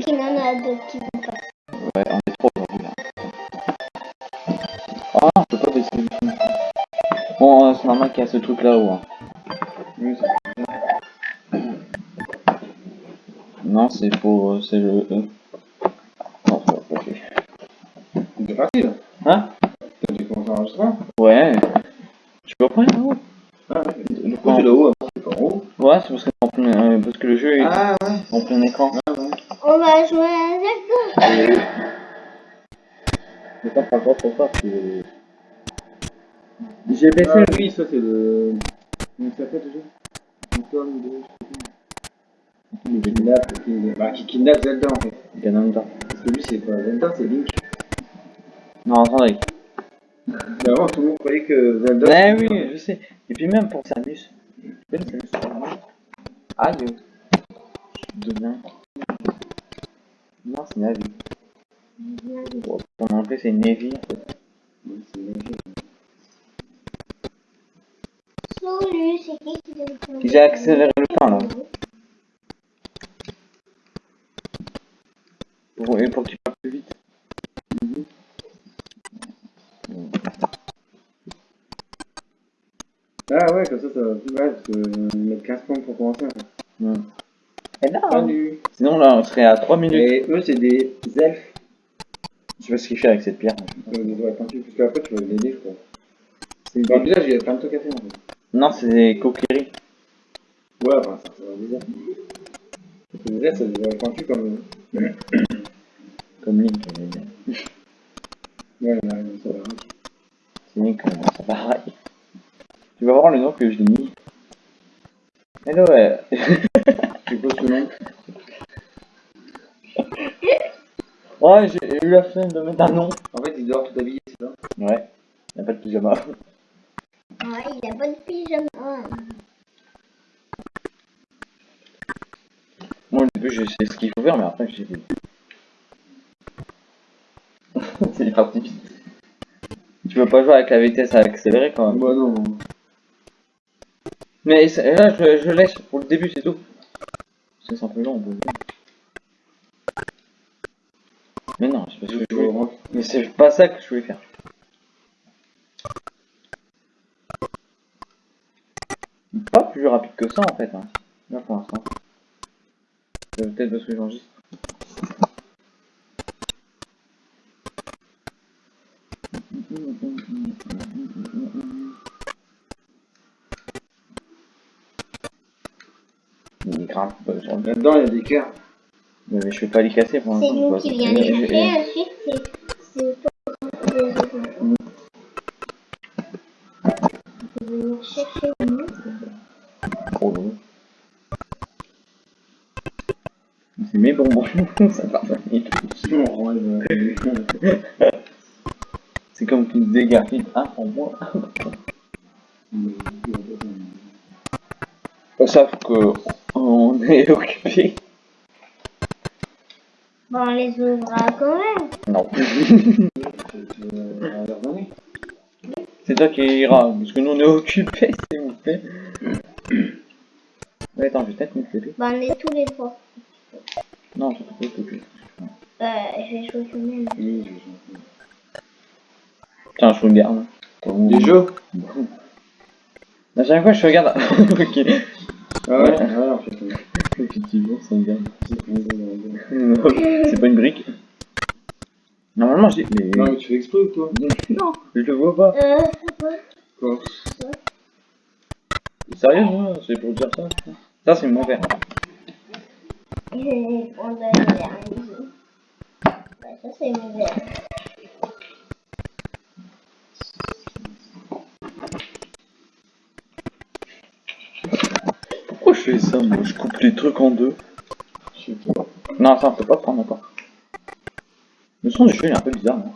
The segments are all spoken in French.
Qu'il en a d'autres qui vont pas. Ouais, on est trop aujourd'hui là. Ah, on peut pas baisser le film. Bon, euh, c'est normal qu'il y a ce truc là-haut. Hein. Non, c'est pour. euh, C'est le E. Non, va pas fait. T'es parti là Hein T'as dû commencer à enregistrer Ouais. Tu peux prendre là-haut Ah ouais. Le Pourquoi tu es là-haut alors C'est pas en haut Ouais, c'est parce, que en plein- euh, parce que le jeu est Ah ouais. en plein écran. Ah ouais. On va jouer à Zelda. Mais pas ça, parce que. J'ai baissé Ah le. oui, ça c'est le. Comment ça s'appelle déjà Antoine de. Qui kidnappe, qui- bah, qui kidnappe Zelda en fait. Ganondorf. Parce que lui c'est pas Zelda, c'est Link. Non, attendez. Avant tout le monde croyait que Zelda. Ouais, oui, je sais. Et puis même pour Samus. Peux le Samus Aïe. Je deviens. Non, c'est Navi. Bon, en plus, c'est Nevi. en fait. Ouais, c'est Link. Salut, c'est qui qui donne ton J'ai accéléré le temps là. Pour, et pour que tu parles plus vite. Ah ouais, comme ça ça va plus mal parce que euh, ils mettent 15 points pour commencer. en fait. Hmm. Et là, Salut Sinon là, on serait à 3 minutes. Et eux c'est des elfes. Je sais pas ce qu'il fait avec cette pierre. Euh, des vrais pointus, parce qu'après tu vas les aider je crois. Dans le village il y a plein de trucs à faire en fait. Non, c'est des coquilleries. Ouais, enfin ça, ça va que les elfes c'est des vrais pointus comme. euh, Comme Link. veux dire. Ouais, un, ça va. C'est Link, euh, c'est pareil. Tu vas voir le nom que je l'ai mis. Hello, ouais. Tu poses ce nom. Ouais, j'ai eu la flemme de mettre un nom. En fait il dort tout habillé, c'est ça? Ouais. Il n'y a pas de pyjama. Ouais, il a pas de pyjama. Moi, au début, je sais ce qu'il faut faire, mais après, j'ai dit. c'est parti vite. Tu veux pas jouer avec la vitesse accélérée quand même. Bah non. Mais là, je, je laisse pour le début, c'est tout. C'est un peu long. on peut- Mais non, c'est parce que je voulais- Mais c'est pas ça que je voulais faire. Pas plus rapide que ça en fait. Hein. Là pour l'instant. C'est Peut-être parce que j'enregistre. Il grimpe euh, sur le Là-dedans il y a des cœurs. Mais je vais pas les casser pour C'est l'instant. nous quoi. qui vient Je- les chercher, ensuite c'est c'est autres. Tu veux venir chercher nous Trop long. C'est mes bonbons, ça part pas vite. C'est comme me dégardes un pour moi. Sauf que on est occupé. Les ouvrira quand même. Non. C'est toi qui ira, parce que nous on est occupé, s'il vous plaît. Attends, je vais peut-être mettre l'épée. Bon, on est tous les trois. Non, je vais peut-être l'épée. Euh, je vais jouer quand même. Oui, je vais Tiens, je regarde. Des jeux À chaque fois, je regarde. ok. Ah ouais, ouais, en fait. ouais. Effectivement, ça me garde. Non, c'est pas une brique. Normalement, je dis. Mais. Non, mais tu fais exprès ou quoi Non, je le vois pas. Euh, Quoi Sérieux, c'est pour dire ça. Ça, c'est mon verre. le. Ouais, ça c'est mon verre. Pourquoi je fais ça, moi? Je coupe les trucs en deux. Je sais pas. Non, ça, on peut pas prendre encore. Le son du jeu, il est un peu bizarre, non?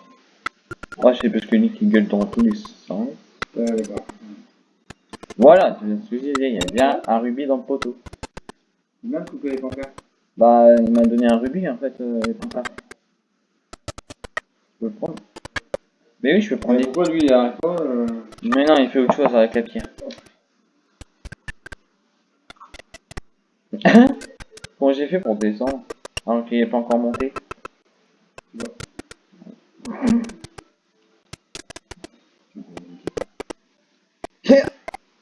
Ouais, c'est parce que Nick, il gueule dans tous les sens. Voilà, tu viens de ce que je disais, il y a bien un rubis dans le poteau. Il m'a coupé les pancartes. Bah, il m'a donné un rubis, en fait, euh, les pancartes. Je peux le prendre. Mais oui, je peux prendre Mais pourquoi lui il arrête pas euh... Mais non, il fait autre chose avec la pierre. Comment j'ai fait pour descendre? Alors qu'il n'est pas encore monté.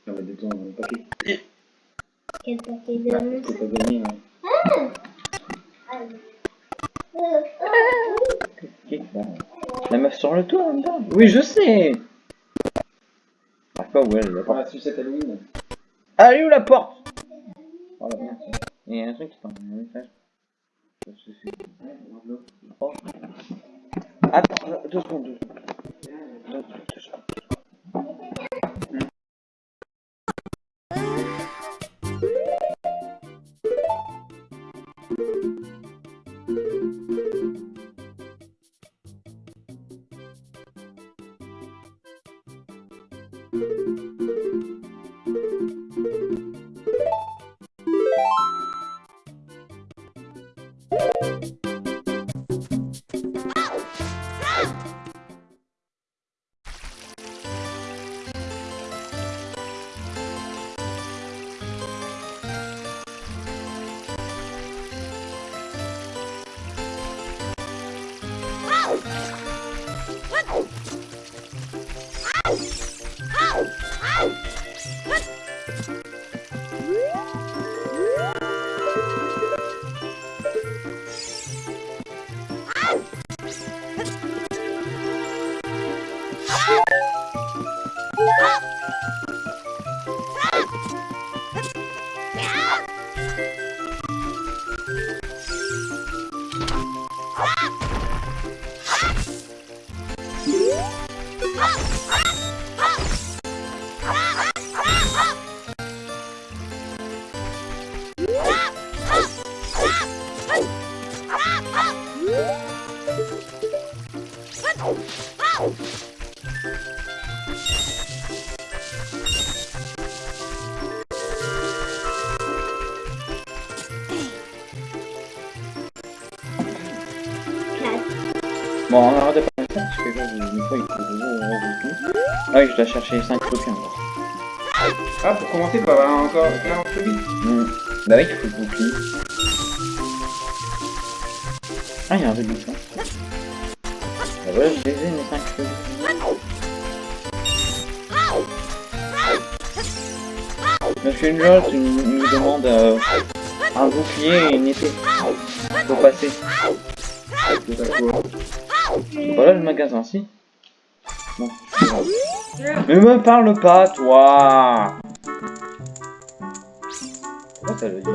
Va détendre le paquet. Quel paquet de Bah, faut pas gagner. hein. Bah, La meuf sur le toit, là Oui, je sais Ah quoi, ouais, la porte. Ah, sucette Halloween. Ah, elle est où la porte? Oh la merde. Il y a un truc qui t'envoie un message. Je sais, c'est- Oh. Attends, deux secondes. Deux, secondes. Je dois chercher 5 copies encore. Ah, pour commencer, tu vas avoir encore 40 vite. Hmm. Bah oui, il faut le bouclier. Ah, il y a un truc ça. Bah voilà, je les ai, mes 5 copies. Monsieur il nous demande euh, un bouclier et une épée. Faut passer. Voilà le magasin, si? Non, Mais me parle pas, toi Pourquoi ça le dit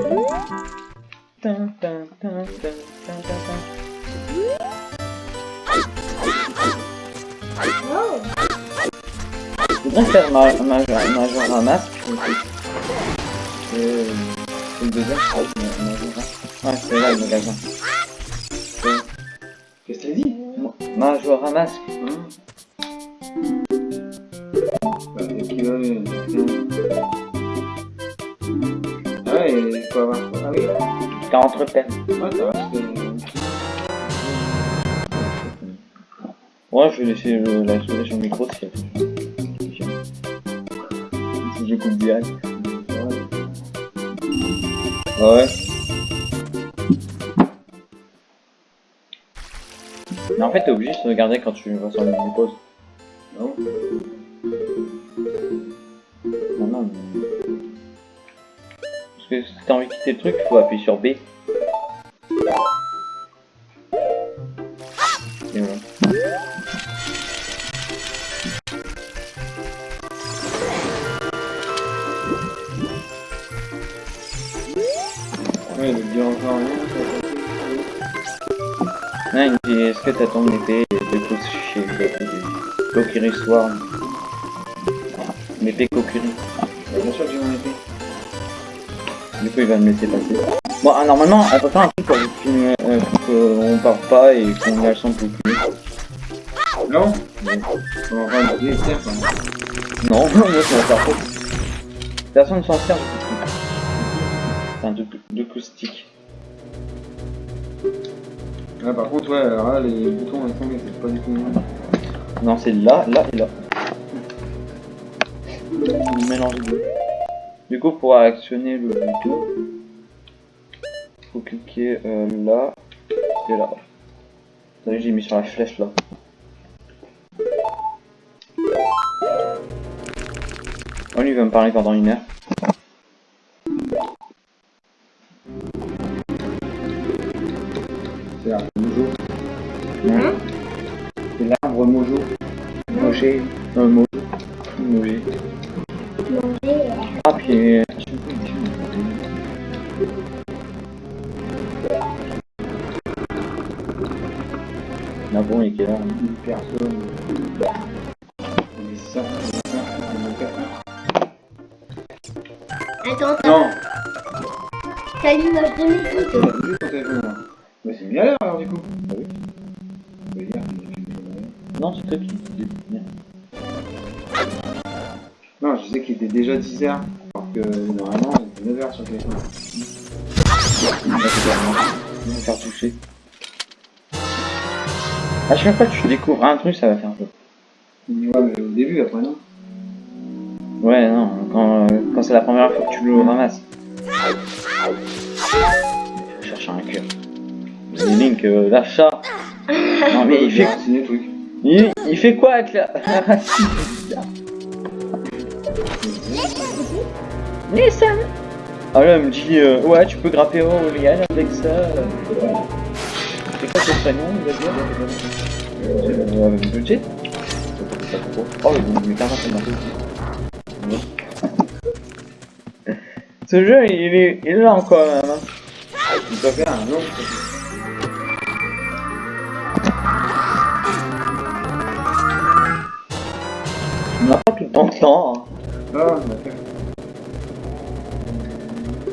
Je voudrais faire ma, ma, ma un masque. C'est le deuxième, je crois, ma- ma un- Ouais, c'est là le magasin. Qu'est-ce que t'as dit Ma un masque. Qui va. euh, Ah ouais, il faut avoir. Ah oui 40 repères. Ouais, ça va. Ouais, je vais laisser le- la sur le micro si Si je coupe direct. Ouais. Mais en fait, t'es obligé de se regarder quand tu vas sur menu pause. Non Parce que si t'as envie de quitter le truc, il faut appuyer sur B. Et voilà. Ouais, il dit encore rien. Non, il dit, est-ce que t'as ton épée deux coups chez Kokiri Swarm L'épée Kokiri. Coup, il va me laisser passer. Bon, ah, normalement, on peut faire un truc pour filmer, euh, pour qu'on parte pas et qu'on lâche son bouclier. Non On va. Non, moi, ça va faire trop. Personne ne s'en sert du bouclier. Enfin, de, de acoustique. Ouais, par contre, ouais, alors là, les boutons, ils sont c'est pas du tout. Non, c'est là, là et là. Mélange deux. Du coup, pour actionner le bouton, faut cliquer euh, là que là. Vu, j'ai mis sur la flèche là. Oh, lui il va me parler pendant une heure. C'est l'arbre Mojo. Hein? C'est l'arbre Mojo. Manger. Euh, Mojo. Manger. Ah, puis. Ah bon, il heure? Là Une personne. Ça, ça. Attends, t'as Non t'as de juste ton téléphone là. Bah c'est à l'heure alors du coup. Ah oui. Non, c'est dis. Bien. Était déjà 10h. Alors que normalement, il était 9h sur le téléphone. Vais me faire toucher. À chaque fois que tu découvres un truc, ça va faire un peu. Ouais, mais au début, après non. Ouais, non, quand, euh, quand c'est la première fois que tu le ramasses. Je cherche un cœur. Link, euh, l'achat. Non, mais il fait, il fait quoi avec la, ça Ah là, elle me dit, euh, ouais, tu peux grapper au Liane avec ça. euh. C'est quoi ton prénom, il va dire euh, Avec budget Oh, mais carrément, marqué. Ce jeu, il est, il là encore, même. hein. Tu peux faire un. On n'a pas tout le temps temps. hein. Ah.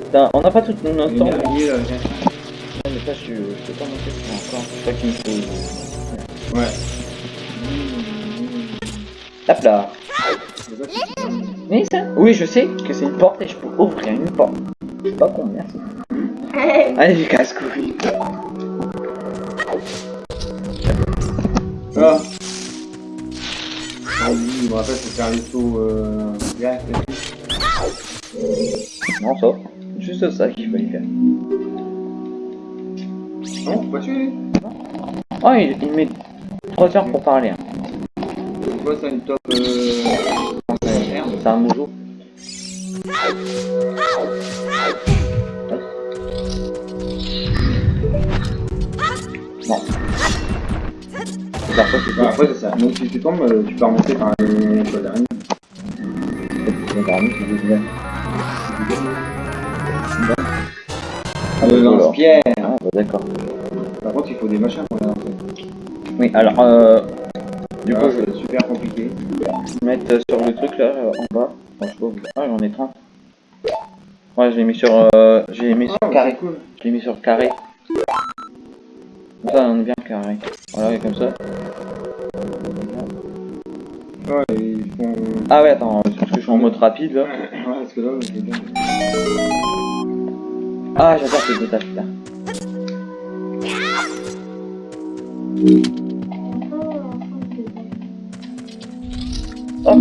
Putain, On n'a pas tout notre temps. araignée, là, viens. Ouais, mais ça, je, je peux pas monter sur encore. C'est ça qu'il me faut. Ouais. Hop là. C'est. Mais ça Oui, je sais que c'est une porte et je peux ouvrir une porte. Je suis pas con, merci. Allez, j'ai casse-couille. Ah Ah me rappelle, c'est faire les sauts euh, direct. Non, ça. Juste ça qu'il fallait faire. Non, faut pas tuer. Oh, il, il met 3 heures pour parler. Hein. C'est quoi ça, une top euh... C'est un mojo. C'est après, c'est ça. Donc, si tu tombes, euh, tu peux remonter par les d'araignée. C'est. Le lance-pierre. Ah, bah d'accord. Par contre, il faut des machins pour les lancer. Oui, alors, euh, du coup, Ah, je vais c'est super compliqué. mettre sur le truc là, euh, en bas. Je ah, j'en ai 30. Ouais, je l'ai mis sur, euh, j'ai mis sur Ah, carré. Je l'ai mis sur carré. Comme ça, on est bien carré. Voilà, et comme ça. Ouais, ils font... Ah ouais, attends, parce que je suis en mode rapide là. Ouais, parce que là, c'est bien. Ah, j'adore ces étages là. Hop.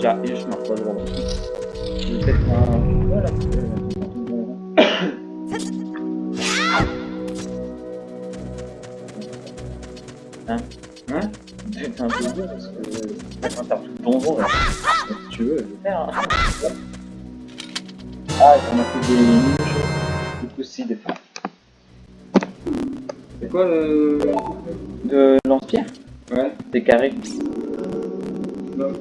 J'arrive, je marche pas droit. Je vais peut-être un... Voilà. Dur parce que... Quand t'as tout le donjon là. Si tu veux, je vais faire. Hein. Ah, on a fait des mini-jeux. Du coup, si, des fois. C'est quoi le... De lance-pierre Ouais. Des carrés. Non.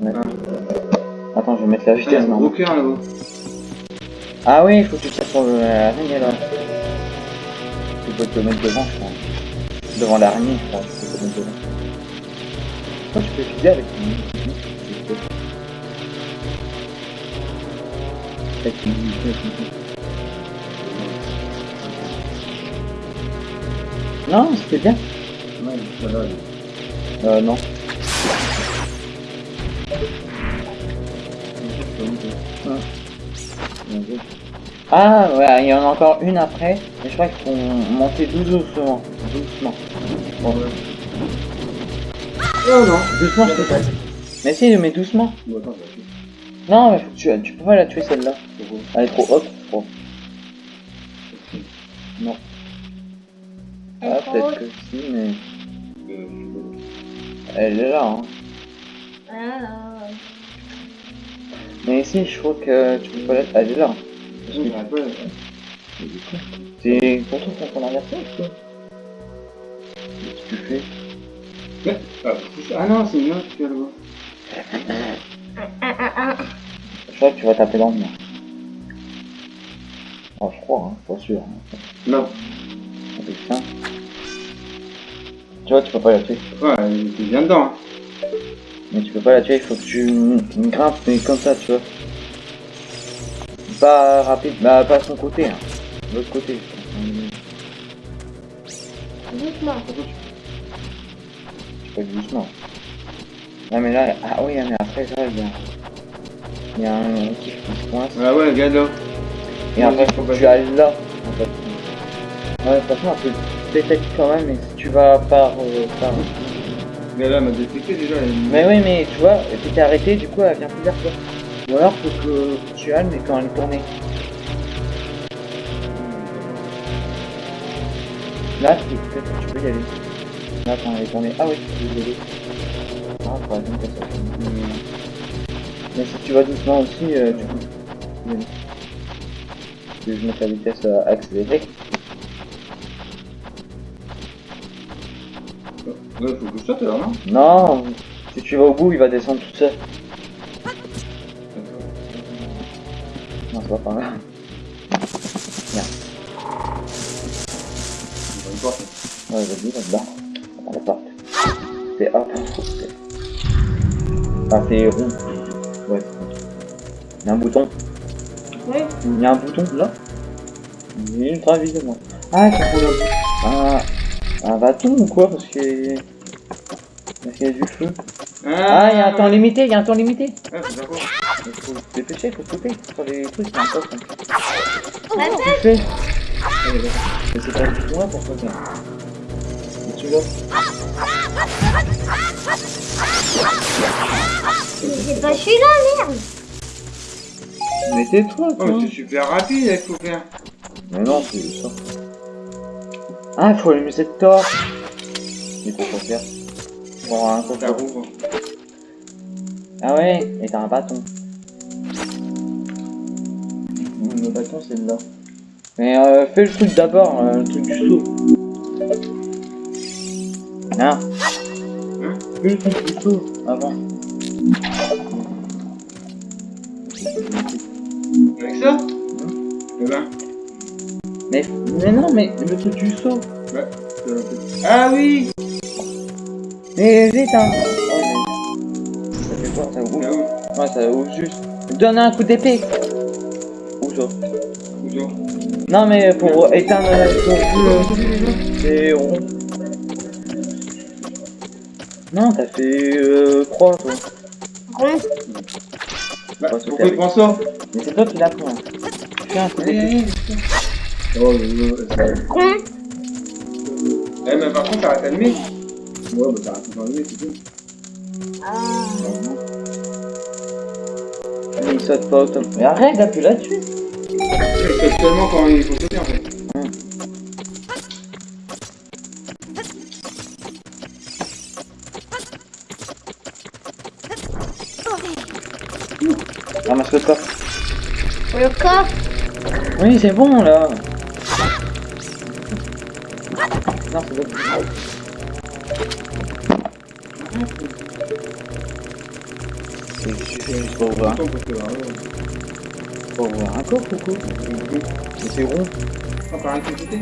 Ouais. Ah. Attends, je vais mettre la vitesse gros non cœur là-haut. Ah oui, il faut que tu tires sur l'araignée là. Tu peux te mettre devant, je crois. Devant l'araignée, je crois. Tu peux te mettre devant. Toi, tu peux filer avec Non, c'était bien. Ça va. Euh, non. Ah ouais, il y en a encore une après, et je crois qu'il faut monter doucement. Doucement. Bon, Oh non doucement, je peux pas. Mais si, mais doucement. Bon, attends, je vais Non, mais faut que tu, tu peux pas la tuer celle-là. Elle est trop haute. Trop. Non. Elle Ah, peut-être que si, mais Euh, elle est là. Hein. Ah, Mais ici, je crois que tu peux pas la... Elle est là. C'est pour toi qu'on a inversé ou quoi? Ah. Ah non, c'est une autre ah, ah, ah. Je crois que tu vas taper dans le mur. Oh, je crois, hein, pas sûr. Hein. Non. Avec ça. Tu vois, tu peux pas la tuer. Ouais, il vient dedans. Hein. Mais tu peux pas la tuer, il faut que tu grimpes, mais comme ça, tu vois. Pas rapide, bah pas à son côté, hein. De l'autre côté. Doucement. Doucement. Non mais là, ah oui, mais après ça, il y a... Il y a un kiff qui se coince. Ah ouais, regarde là. Et après, faut que tu ailles là, en fait. Ouais, franchement, c'est peut-être quand même, mais si tu vas par... euh, par... Regarde là, elle m'a détecté déjà. elle- Mais oui, mais tu vois, tu t'es arrêté, du coup, elle vient plus vers toi. Ou alors, faut que tu ailles, mais quand elle est tournée. Là, peut-être tu peux y aller. Là, quand elle est tournée. Ah oui, aller. Ah, faudrait bien ça. Mais si tu vas doucement aussi, euh, tu peux. je mette la vitesse euh, accélérée Ouais, faut que je saute alors, non? Non Si tu vas au bout, il va descendre tout seul. Non, c'est pas par là. Importe. Ouais, vas-y, là-dedans. Dans la porte. C'est c'est- Enfin, c'est rond. Ouais. Il y a un bouton. Oui. Il y a un bouton là. Il est ultra. Ah, c'est pour le... Un... Un bâton ou quoi Parce que... Parce qu'il y a du feu. Ah, il y a un temps limité, il y a un temps limité. Ouais, faut savoir. Il faut se dépêcher, faut sauter sur les trucs, c'est un poste. hein. Ouais, Comment tu fais Mais c'est pas du tout moi pour toi, tu l'as C'est pas celui-là, merde. Mais tais-toi, Oh, toi. mais c'est super rapide, il faut faire. Mais non, c'est ça. Ah, faut allumer cette torche. Mais pourquoi faire Bon, un rouvre. Ah ouais, et t'as un bâton. Le bâton, c'est là. Mais euh, fais le truc d'abord, euh, le truc du saut. Le truc du saut avant. Avec ça Eh ben. Mais, mais non, mais le truc du saut. euh, Ah oui Mais vite, hein. Mais... Ça fait quoi Ça ouvre Ah. Ouais, ça ouvre juste. Donne un coup d'épée. Où ça Bonjour. Non, mais pour éteindre la feu, c'est rond. Non, t'as fait euh, croix, toi. Rond. Bah, pourquoi il prend ça Mais c'est toi qui l'as pris. un coup d'épée. Oh, Rond. Eh, mais par contre, t'arrêtes d'allumer. Ouais, bah t'arrêtes d'allumer, c'est tout. Ah. Mais il saute pas automatiquement. Mais arrête d'appuyer là-dessus. C'est seulement quand il faut sauter en fait. Ramasse le coffre. Le coffre. Oui, c'est bon là. Non, c'est bon. C'est juste pour un- euh, pour ouvrir un coffre ou quoi Mais c'est rond. Ah, par électricité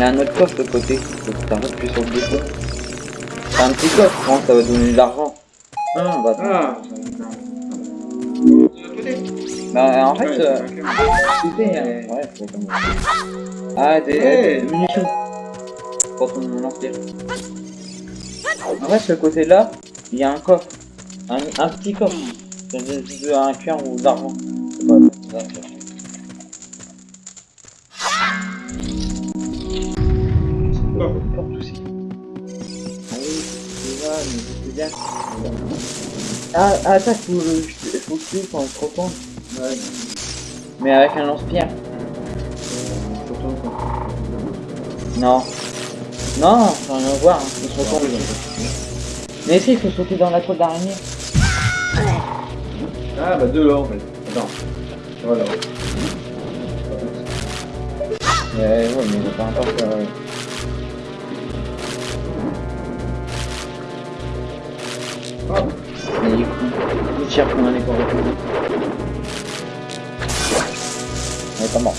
Il y a un autre coffre de côté. Que t'arrêtes plus sur le. C'est un petit coffre, je pense, ça va donner de l'argent. Ah, bah, Ah, bah, en fait, Ouais, euh, c'est un euh, ouais, faut comme Ah, des, Hey. des munitions. Pour ton lance-pierre. En fait, ce côté-là, il y a un coffre. Un, un petit coffre. De- un cuir ou d'argent. C'est pas- Ah, ah ça, faut, le- faut que tu quand. Ouais. Mais avec un lance-pierre. Non. Non, ça rien à voir, hein. se retourner. Mais si, il faut sauter dans la toile d'araignée. Ah bah deux là en fait. Attends. Voilà. Ouais, ouais, mais peu importe. A les corps On est pas mort.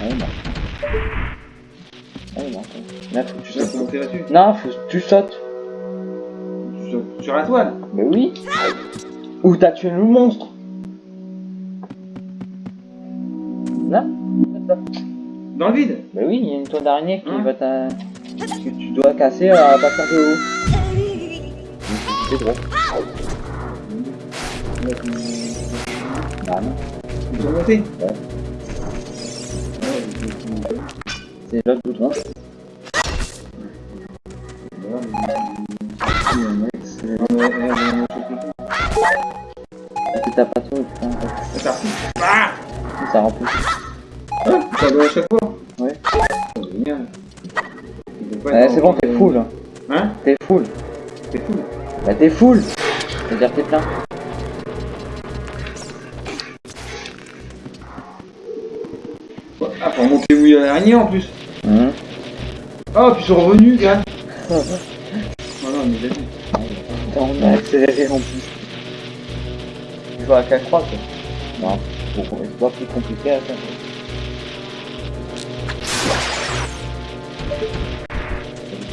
Il est mort. Il est mort. Là, faut que tu tu sais sautes. monter là-dessus Non, faut que tu sautes. sur, sur la toile Mais oui. Ou t'as tué le monstre. Là Dans le vide Bah oui, il y a une toile d'araignée qui Hein va t'a... que tu dois casser à partir de haut. C'est drôle. Bah non. Ils sont montés Ouais. C'est l'autre bouton. Ah Ça remplit. Ah, ça doit à chaque fois c'est bon, t'es full. hein. Hein T'es full. T'es fou Bah t'es full. C'est-à-dire t'es plein. Ah, pour monter mouiller à l'araignée en plus. Oh, puis ils sont revenus, gars Oh non, mais j'ai vu. Putain, on a accéléré en plus. Il faut à 4 3 quoi. Non, faut- c'est pas plus compliqué à faire.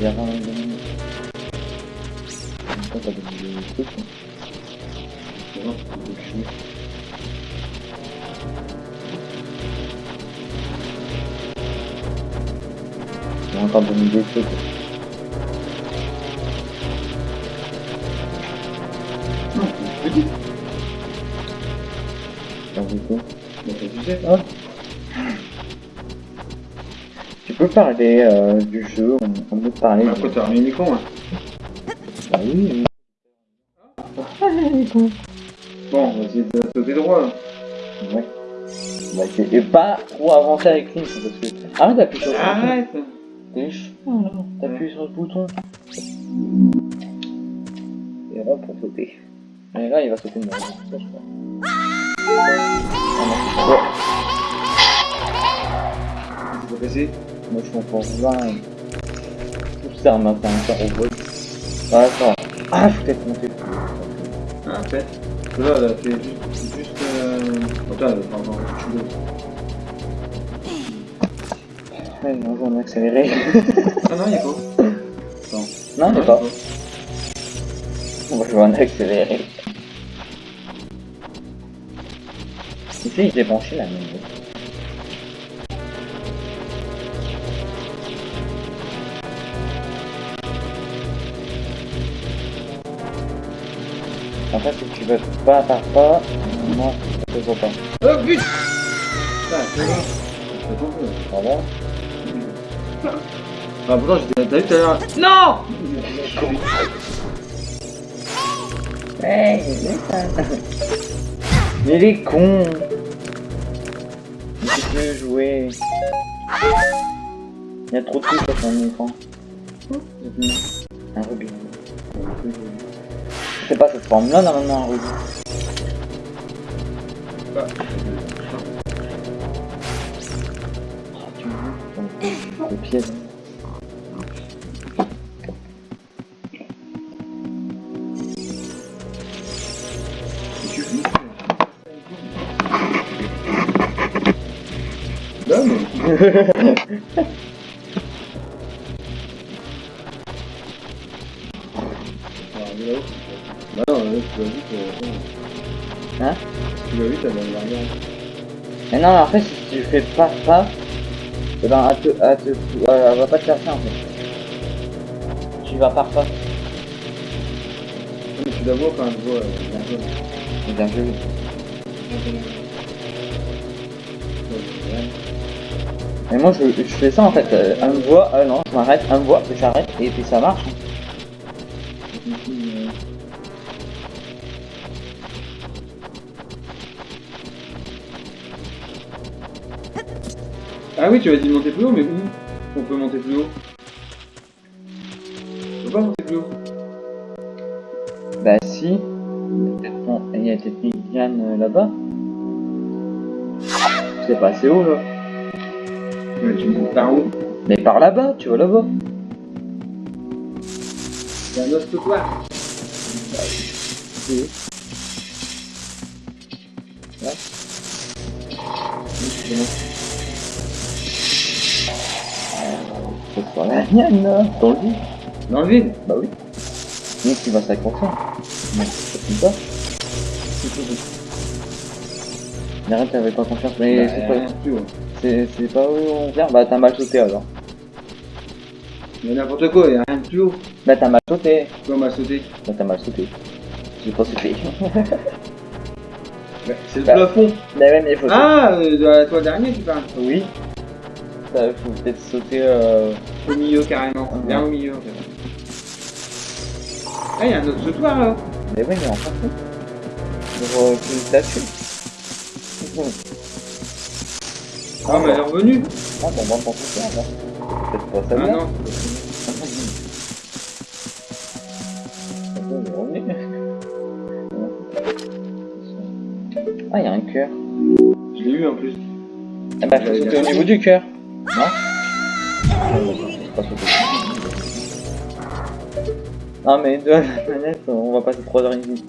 Ça veut dire un donne des trucs. hein. Tu. Ah. Peux parler euh, du jeu, parler. Après, t'as remis l'écran, hein. Bah oui, oui. Bon, on va essayer de sauter droit, là. Ouais. Bah, et pas trop avancer avec Link parce que. Arrête d'appuyer sur le bouton. Arrête T'es chiant là. T'appuies sur le bouton. Et là pour sauter. Et là il va sauter de. Ça, je crois. Ah pas passé Moi je 20. Tout ça m'a fait un carreau vol. Ah ça. Ah je suis peut-être plus. Ah, peut-être. Parce que là, elle a fait juste... juste euh... Attends, va faire. Ouais, non, on a accéléré. Ah non. Attends. non, il est pas. On va jouer en accéléré. Ici, j'ai branché la même. En fait, si tu veux pas par pas, se voit pas. Oh putain Ah. Ah, pourtant, j'étais t'as vu tout à l'heure. Non Hey, Mais il est con Il peut plus jouer. Il y a trop de trucs sur son écran. Un rubis. C'est pas cette forme là normalement un rubis. Ah. Oh, vois, le pied. Hein Tu l'as vu, la. Mais non, en fait, si tu fais pas pas, eh ben, elle, te, elle, te, elle, elle va pas te chercher en fait. Tu vas par. Mais tu la vois quand elle voit... zone. C'est bien Et moi je, je fais ça en fait, un me voit, euh, non, je m'arrête, me voit, j'arrête, et puis ça marche. Ah oui, tu as dit de monter plus haut, mais où On peut monter plus haut. On peut pas monter plus haut. Bah si, il y a peut-être une euh, là-bas. C'est pas assez haut là. Ouais, tu montes par où Mais par là-bas, tu vois là-bas. C'est un autre. Oui. Là. Pas là, dans le vide. Dans le vide Bah oui. Mec, tu vas s'accrocher. Non, c'est comme ça. Arrête, t'avais pas confiance, mais c'est pas, plus haut. c'est, c'est pas où on vient. Bah t'as mal sauté alors. A n'importe quoi, il y a rien de plus haut. Bah t'as mal sauté. Pourquoi on m'a sauté Bah t'as mal sauté. J'ai pas sauté. Bah, C'est le Bah. plafond. bah ouais, mais faut Ah, euh, de la toile d'araignée, tu parles Oui. Ça, faut peut-être sauter euh... Au milieu, carrément. Bien au milieu. Ah, il y a un autre trottoir là. Mais oui, mais on s'en fout. Pour euh, plus là-dessus. Ah, mais elle est revenue. Ah bon, bah, on s'en fout là. Peut-être pas ça Ah non. Bon, revenu. Ah, il y a un cœur. Je l'ai eu en plus. Ah bah, faut sauter au niveau du cœur. Non Non, mais de la manette, on va passer 3 heures et demie.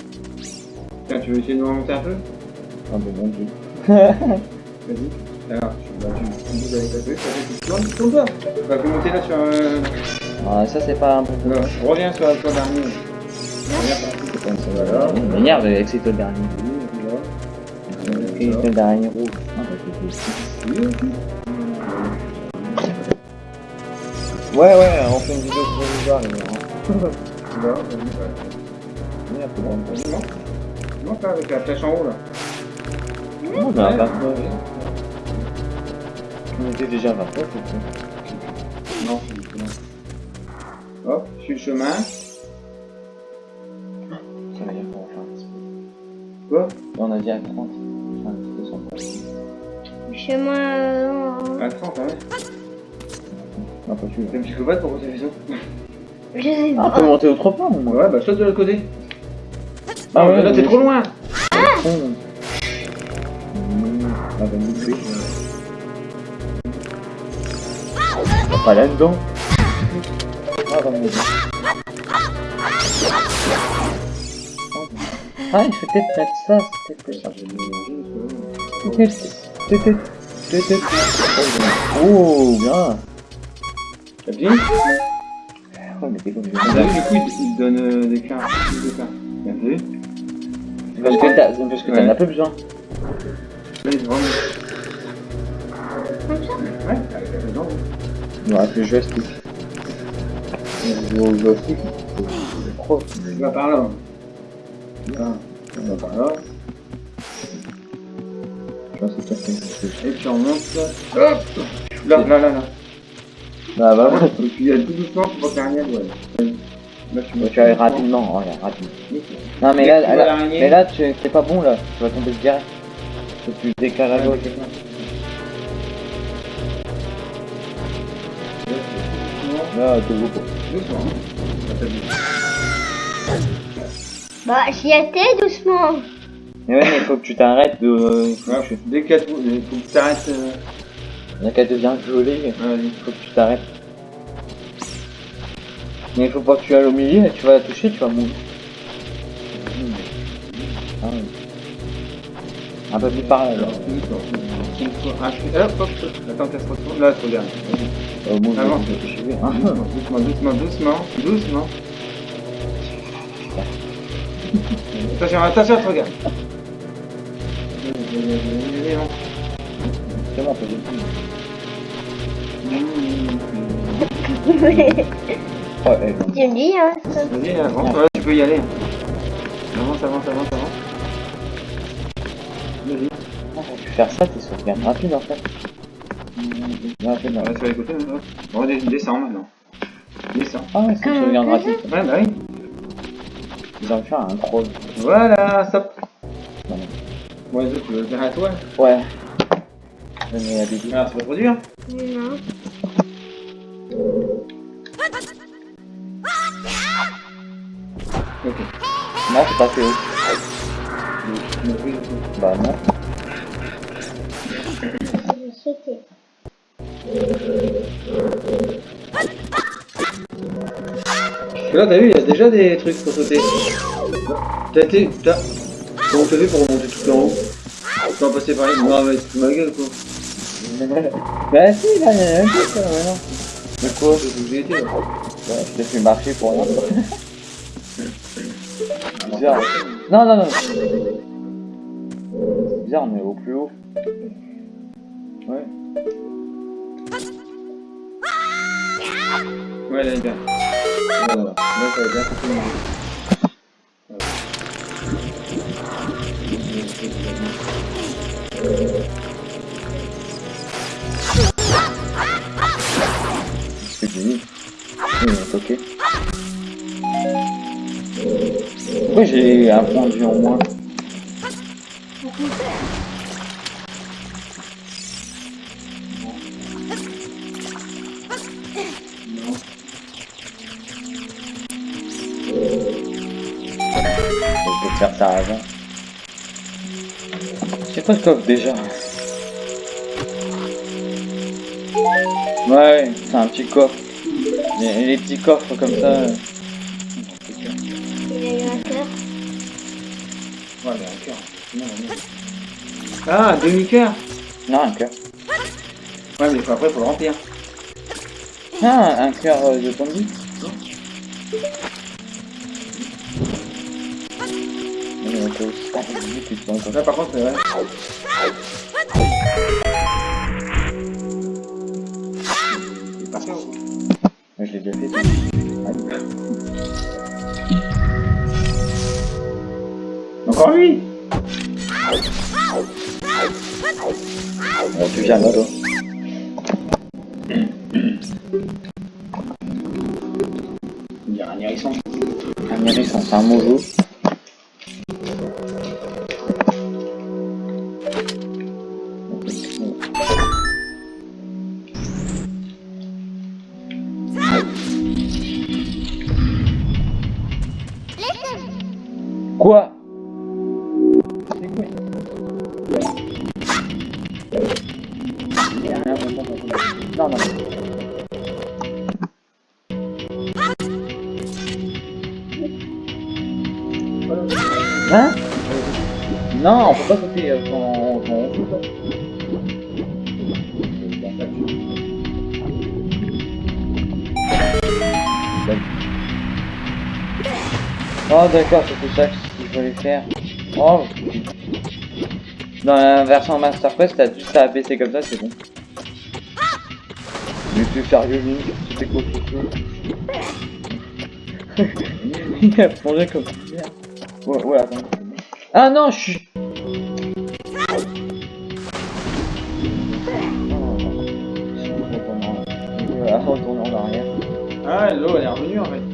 Tiens, tu veux essayer de nous remonter un peu? Ah bon, mon dieu. Vas-y. Alors, tu, bah, tu, tu bouges avec ta feuille, ça fait tu tournes. Bah, faut monter là sur euh... Ah, ça, c'est pas un bon. Alors, je reviens sur. Reviens par ici. C'est pas une seule Voilà. Il m'énerve avec ces toiles d'araignée. Oui, là. Et toiles d'araignée rouges. Ah, bah, c'est Ouais, ouais, on fait une vidéo provisoire, les gars. ouais. Merde, c'est bon. Monte. Là, avec la flèche en haut là. Non, mais à 29. On était déjà à 29, c'est tout. Non, c'est bon. Hop, je suis le chemin. Ça veut dire qu'on va faire un petit peu. Quoi On a dit à 30. Enfin, un petit peu sans problème. Chemin. euh, À 30, hein. Non, pas tu T'es un psychopathe pour t'as fait ça Je sais Ah, on peut monter au moins. Ouais, bah saute de l'autre côté. Ah ouais, mais là t'es trop loin. Ah, bah, nous, oui. Ah, Pas là-dedans. Ah, milieu. Ah, il faut peut-être mettre ça. Peut-être, peut-être, peut-être. Oh, bien. T'as bien Oh, mais t'es comme Ah, bah, Du coup, il il te donne euh, des cartes. Des cartes. T'as vu Parce que t'as, Ouais. as peu besoin. Il ça Ouais. Il me reste le joystick. Le joystick, c'est trop. Tu vas par là. Là, tu vas par là. Je pense que c'est ça. Et puis on monte. Hop Là, là, là, là. Bah, bah, ouais. Et puis euh, tout doucement, tu vois qu'il y a rien, ouais. Là, tu Tu vas aller rapidement, oh, regarde, rapidement. Non, mais là, que tu là, l'araignée- mais là, tu, c'est pas bon, là. Tu vas tomber direct. Faut que tu décales à gauche. Là, t'es beau. Doucement. hein. Bah, j'y étais doucement. Mais ouais, mais faut que tu t'arrêtes de. euh, faut Ouais, que tu- Dès qu'il y a tout, il faut que tu arrêtes. euh, Il y a qu'à te bien geler, Vas-y. faut que tu t'arrêtes. Mais il faut pas que tu ailles au milieu, tu vas la toucher, tu vas mourir. Ah oui. Un peu plus par là, alors. Hop, hop. Attends qu'elle se retourne. Là, tu regardes. Au moins, toucher. hein. Doucement, doucement, doucement, doucement. Attention, attention, tu tu me dis, hein. ça. Vas-y, avance, ouais, tu peux y aller. Avance, avance, avance, avance. Vas-y. Quand tu faire ça, t'es sauvegarde rapide en fait. On va sur les côtés, hein. Descendre maintenant. Descends. Ah ouais, c'est sauvegarde gratuite. Ouais, bah oui. Ils ont fait un troll. Voilà, stop. Autres, tu veux le faire à toi Ouais. La bébé. Alors, c'est pas trop dur. Non. Ok. Non, c'est pas coup. Bah non. Là, t'as vu, il y a déjà des trucs pour sauter. T'as été. T'as. Comment t'as fait pour remonter tout en haut? Tu vas passer par là Non, mais tu ma gueule, quoi. Bah si, là, il y a un truc, là, maintenant. Mais quoi C'est j'ai là. Je t'ai fait marcher pour rien. Bizarre. Non, non, non. C'est bizarre, on est au plus haut. Ouais. Ouais, là, il est bien. Voilà, là, ça va bien, ça fait marrer. Ce que j'ai mis. Ils m'ont toqué. Pourquoi j'ai un point de vue en moins Je vais faire ça avant. C'est quoi ce coffre déjà Ouais, c'est un petit coffre. Les, les petits coffres comme ça. euh, Il y a eu un cœur. Ouais, mais un cœur. Non, non. Ah, un demi-cœur Non, un cœur. Ouais, mais faut- après, faut le remplir. Ah, un cœur euh, de zombie. Là, par contre, c'est vrai. Encore lui Bon, tu viens là, toi. Il y a un hérisson. Un hérisson, c'est un mojo. D'accord, c'était ça qu'il fallait faire. Oh Dans la version Master Quest, t'as juste à abaisser comme ça, c'est bon. Mais tu sérieux, C'était quoi ce Il a plongé comme. Ouais, ouais, attends. Ah non, je suis... Ah, l'eau, elle est revenue, en fait.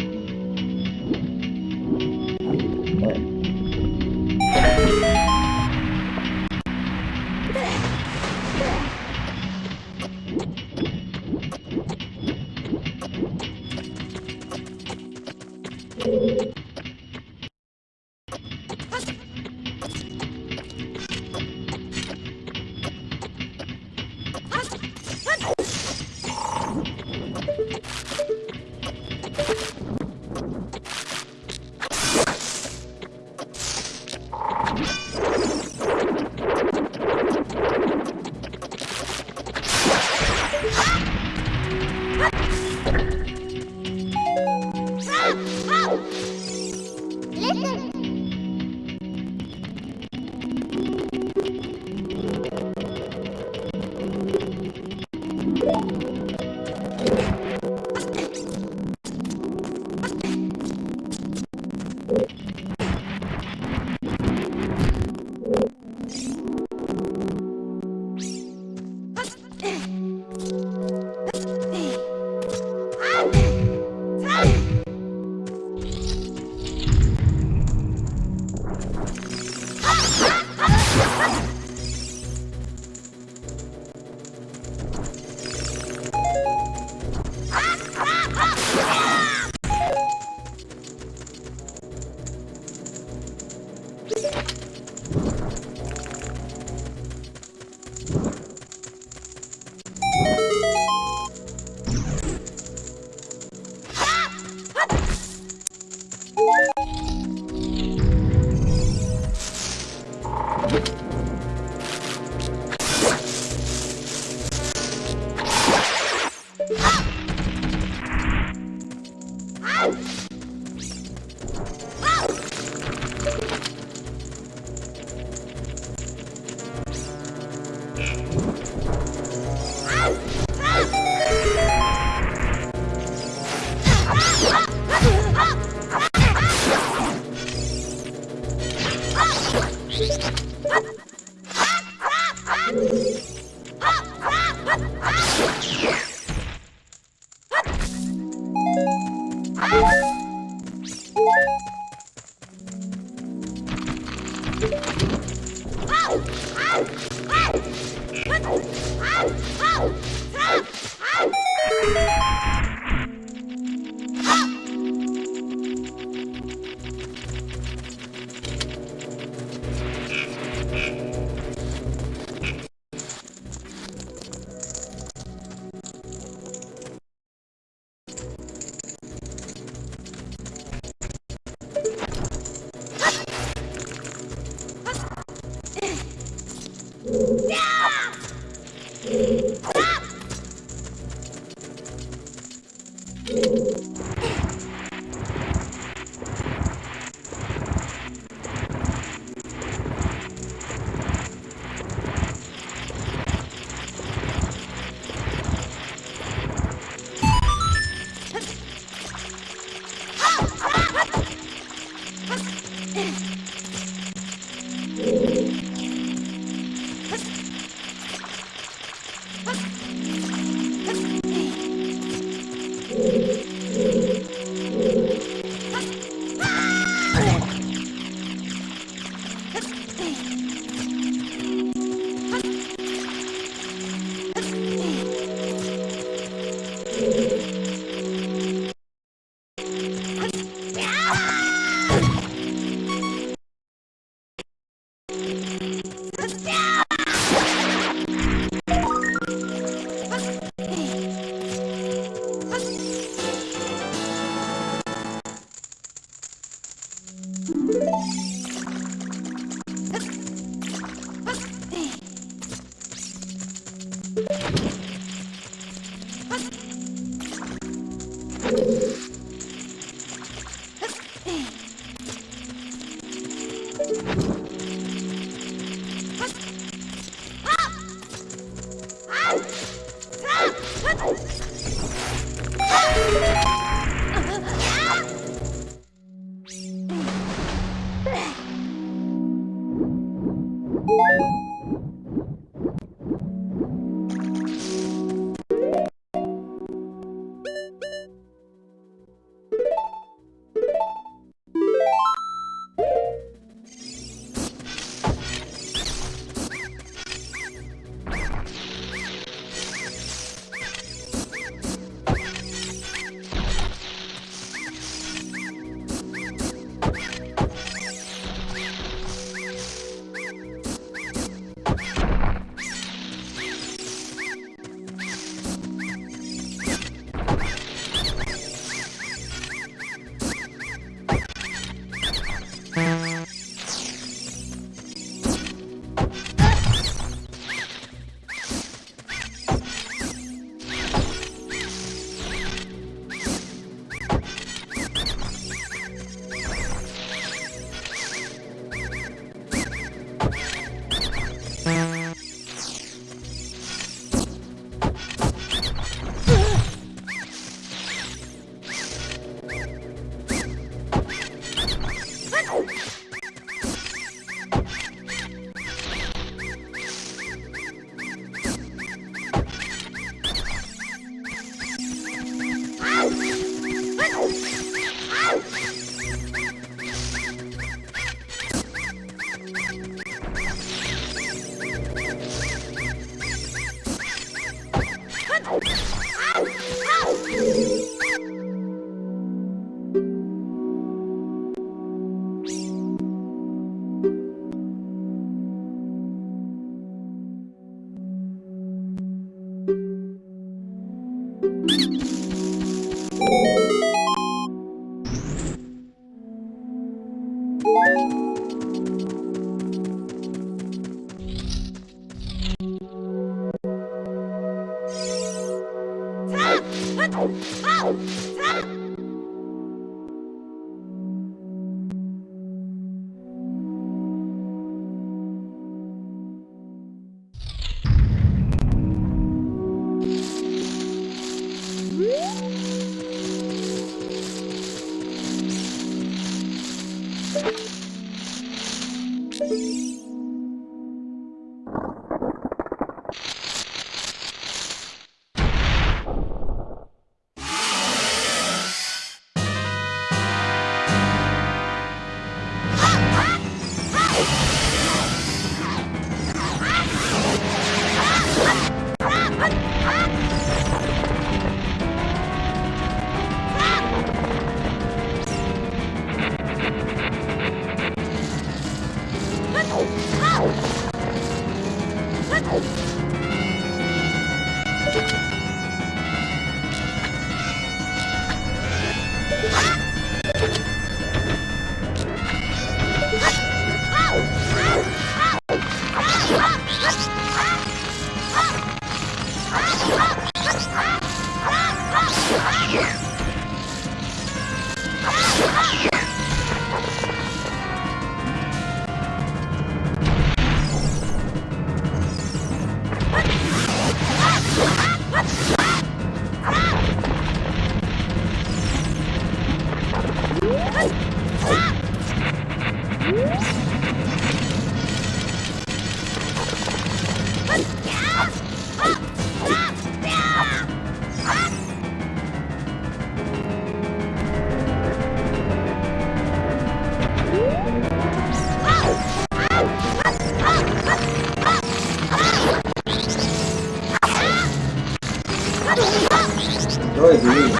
Ouais, désolé.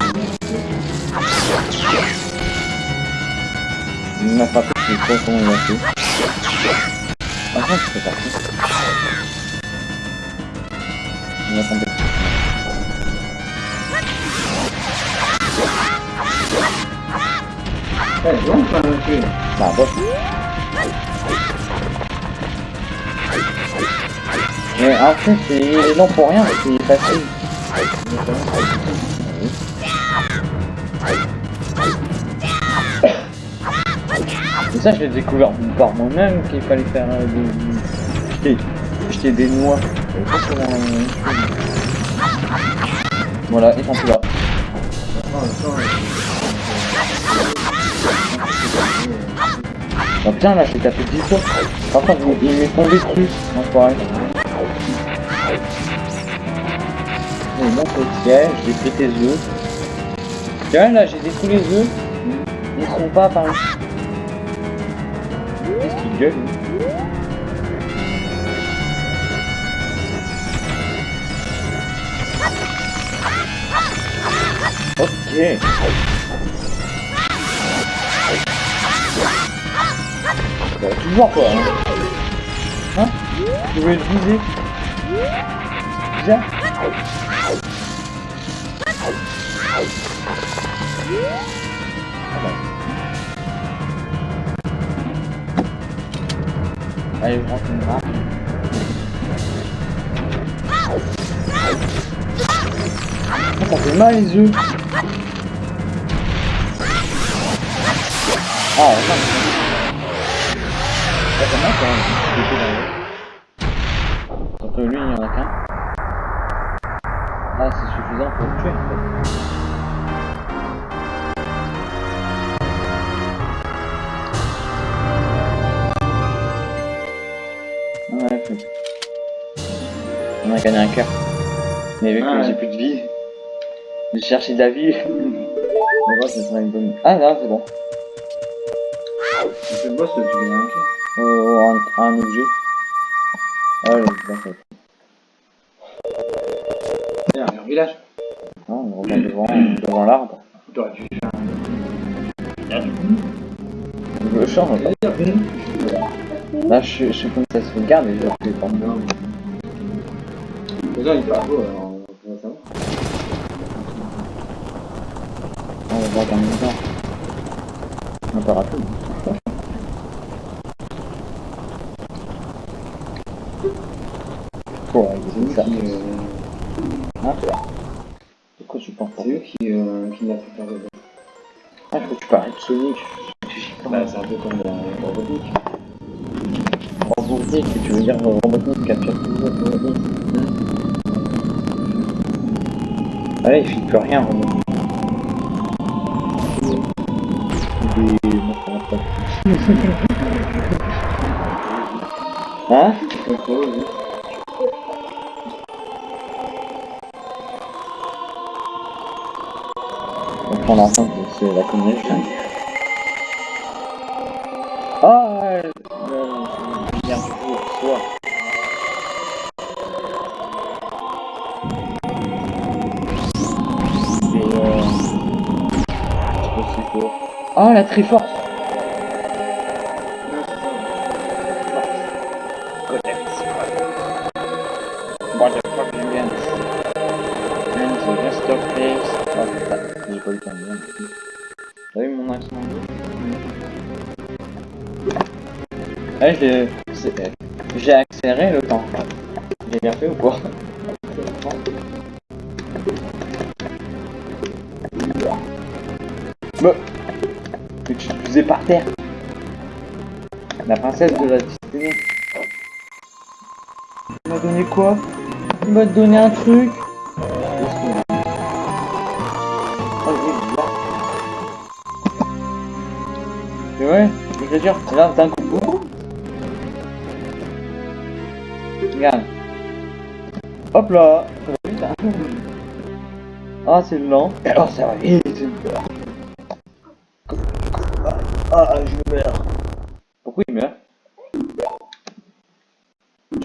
Il m'a frappé, je sais pas comment il a fait. Ah non, c'est parti. Il m'a tuer. Bah, bon. Mais en fait, c'est non pour rien, c'est facile. Et ça, je l'ai découvert par moi-même qu'il fallait faire euh, des... jeter, des noix. Voilà, ils sont plus là. Oh là, j'ai tapé 10 fois. Par contre, il, m'est tombé dessus. Non, potier, j'ai pris tes œufs. Tu vois, là, j'ai détruit les œufs. Ils sont pas apparus. Qu'est-ce qu'il gueule, lui Ok. Bah, toujours quoi, hein Hein? Je voulais le viser? Bizarre. Allez, je rentre une. Ah, ça fait mal les œufs. Ah, non. Ça fait mal quand même. Que lui, il n'y en a qu'un. Ah, c'est suffisant pour le tuer en fait. Gagné un cœur. Mais vu que Ouais. j'ai plus de vie, j'ai cherché de la vie. On va, ce sera une bonne. Ah là, c'est bon. C'est le boss, tu gagnes un cœur. Euh, un, un objet. Ah. Tiens, un village. Non, on revient devant, devant l'arbre. T'aurais dû faire un. Là, je, je suis comme ça se regarde et je le refais pas. Déjà, il beau, alors on va savoir. On voir pas. Bon, eux ça. qui, euh, Hein Pourquoi tu penses pas c'est eux qui, euh, qui l'a fait faire le. Ah, que tu parles de Sonic. Bah, c'est un peu comme la Robotnik. Robotnik, tu veux dire Robotnik capture tout le monde. Ah là, il fait plus rien. Hein. On prend l'enceinte, c'est la connexion. Ah, la de la destinée. Il m'a donné quoi? Il m'a donné un truc bizarre. Tu vois L'écriture, là, t'as un coup. Regarde. Hop là. Ah, c'est lent. Alors, ça va vite.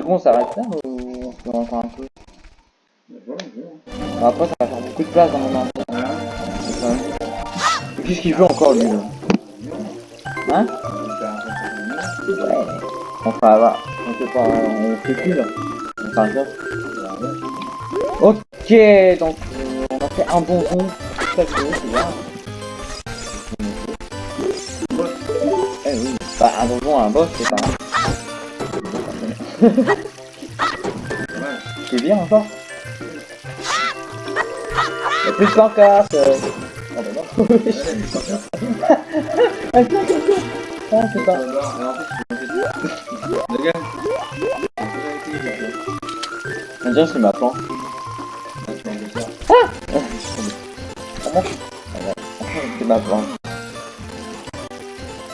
Coup, on s'arrête là ou on fait encore un peu Après, ça va faire beaucoup de place dans mon quand même- Qu'est-ce qu'il veut encore, lui, là Hein Ouais. Fera là. On fait pas. On fait plus là. Fera ça. Ok, donc euh, on a fait un bon rond. C'est bien. Eh oui. Bah un donjon, un boss, c'est pas. C'est bien encore. Y'a plus de pancarte. euh. Oh bah non. Ah. Ah, c'est pas. On dirait que c'est ma planche. Comment C'est ma planche.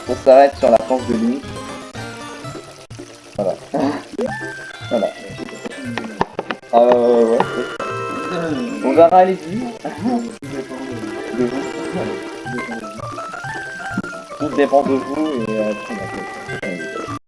On s'arrête sur la planche de nuit. Vous. Tout dépend de vous